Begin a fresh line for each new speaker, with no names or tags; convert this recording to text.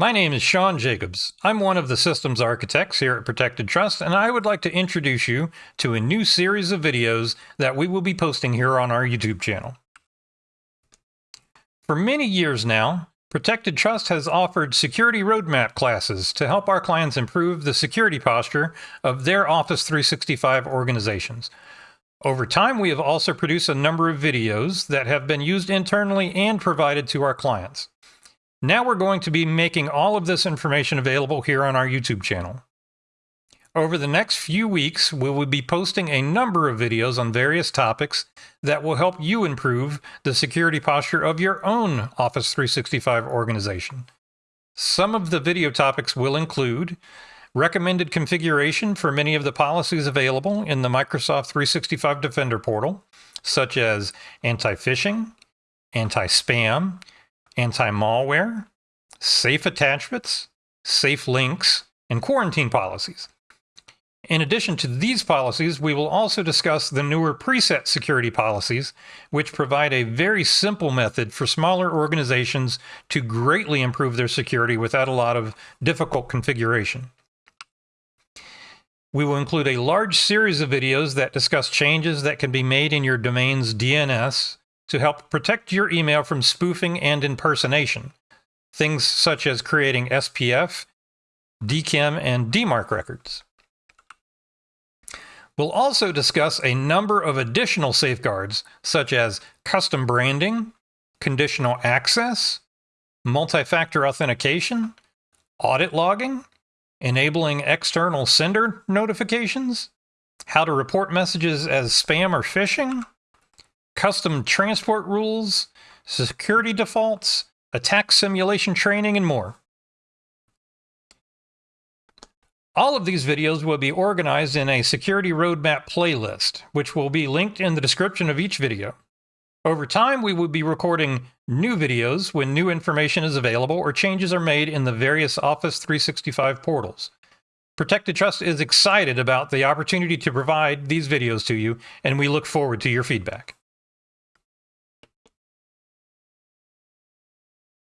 My name is Sean Jacobs. I'm one of the systems architects here at Protected Trust, and I would like to introduce you to a new series of videos that we will be posting here on our YouTube channel. For many years now, Protected Trust has offered security roadmap classes to help our clients improve the security posture of their Office 365 organizations. Over time, we have also produced a number of videos that have been used internally and provided to our clients. Now we're going to be making all of this information available here on our YouTube channel. Over the next few weeks, we will be posting a number of videos on various topics that will help you improve the security posture of your own Office 365 organization. Some of the video topics will include recommended configuration for many of the policies available in the Microsoft 365 Defender portal, such as anti-phishing, anti-spam, anti-malware, safe attachments, safe links, and quarantine policies. In addition to these policies, we will also discuss the newer preset security policies, which provide a very simple method for smaller organizations to greatly improve their security without a lot of difficult configuration. We will include a large series of videos that discuss changes that can be made in your domain's DNS to help protect your email from spoofing and impersonation. Things such as creating SPF, DKIM, and DMARC records. We'll also discuss a number of additional safeguards, such as custom branding, conditional access, multi-factor authentication, audit logging, enabling external sender notifications, how to report messages as spam or phishing, custom transport rules, security defaults, attack simulation training, and more. All of these videos will be organized in a security roadmap playlist, which will be linked in the description of each video. Over time, we will be recording new videos when new information is available or changes are made in the various Office 365 portals. Protected Trust is excited about the opportunity to provide these videos to you, and we look forward to your feedback.